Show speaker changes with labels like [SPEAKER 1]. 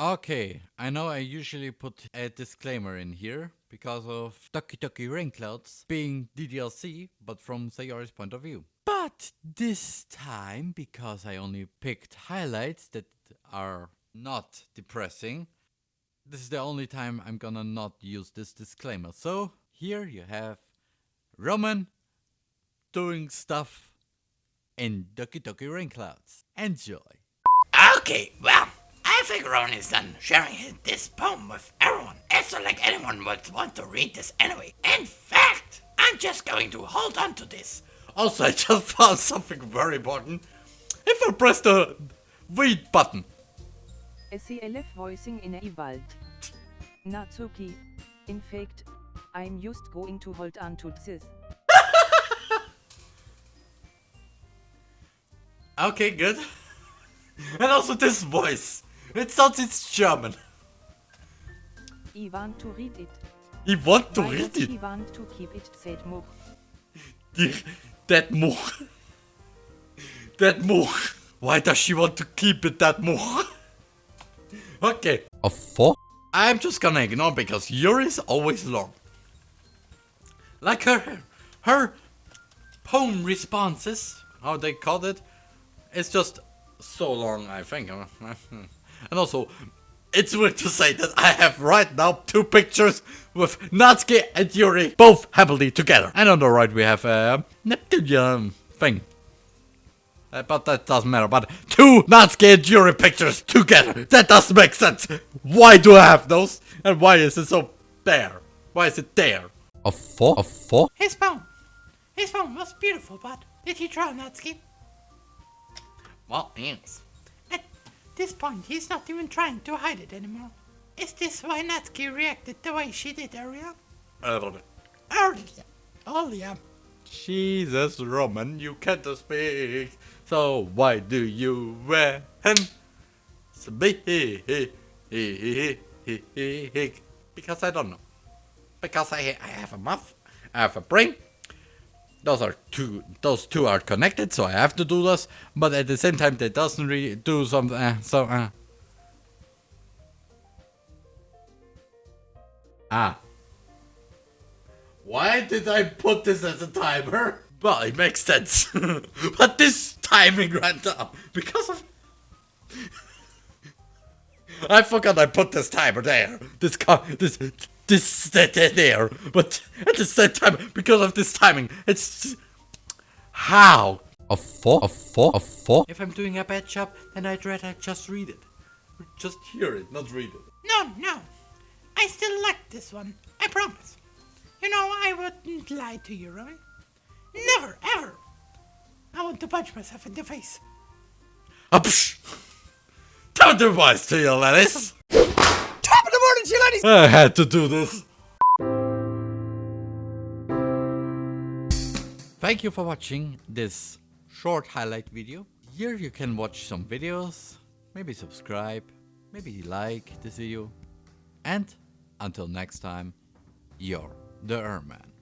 [SPEAKER 1] Okay, I know I usually put a disclaimer in here because of Doki Doki Rainclouds being DDLC, but from Sayori's point of view. But this time, because I only picked highlights that are not depressing, this is the only time I'm gonna not use this disclaimer. So here you have Roman doing stuff in Doki Doki Rainclouds. Enjoy.
[SPEAKER 2] Okay, well, I think Roman is done sharing his, this poem with everyone. It's not like anyone would want to read this anyway. In fact, I'm just going to hold on to this.
[SPEAKER 1] Also, I just found something very important. If I press the read button,
[SPEAKER 3] SCLF voicing in a Wald. Natsuki. In fact, I'm just going to hold on to this.
[SPEAKER 1] Okay, good. and also this voice. It sounds it's German.
[SPEAKER 3] I want to read it.
[SPEAKER 1] He want to
[SPEAKER 3] Why
[SPEAKER 1] read it.
[SPEAKER 3] he want to keep it said Much?
[SPEAKER 1] That Much. That Much. Why does she want to keep it that Much? okay. A four? I'm just gonna ignore because Yuri's always long. Like her, her poem responses, how they called it, it's just so long, I think. And also, it's weird to say that I have right now two pictures with Natsuki and Yuri both happily together. And on the right we have a Neptunian thing. Uh, but that doesn't matter. But two Natsuki and Yuri pictures together. That doesn't make sense. Why do I have those? And why is it so there? Why is it there? A four? A four?
[SPEAKER 2] His phone. His phone was beautiful, but did he draw Natsuki? Well, yes. At this point, he's not even trying to hide it anymore. Is this why Natsuki reacted the way she did earlier? Earlier. Earlier.
[SPEAKER 1] Jesus, Roman, you can't speak. So why do you when speak? Because I don't know. Because I I have a mouth, I have a brain. Those are two. Those two are connected, so I have to do this. But at the same time, that doesn't really do something. Uh, so uh. Ah. Why did I put this as a timer? Well, it makes sense. but this timing ran down because of... I forgot I put this timer there. This car, this, this, that, that there. But at the same time, because of this timing, it's... How? A four? A four? A four? If I'm doing a bad job, then I'd rather just read it. Just hear it, not read it.
[SPEAKER 2] No, no. I still like this one. I promise. You know, I wouldn't lie to you, Roman. Never, ever. I want to punch myself in the face.
[SPEAKER 1] Ah, psh. Don't do wise to you, ladies.
[SPEAKER 2] Top of the morning to!
[SPEAKER 1] I had to do this. Thank you for watching this short highlight video. Here you can watch some videos, maybe subscribe, maybe like this video. And until next time, you're the Erman.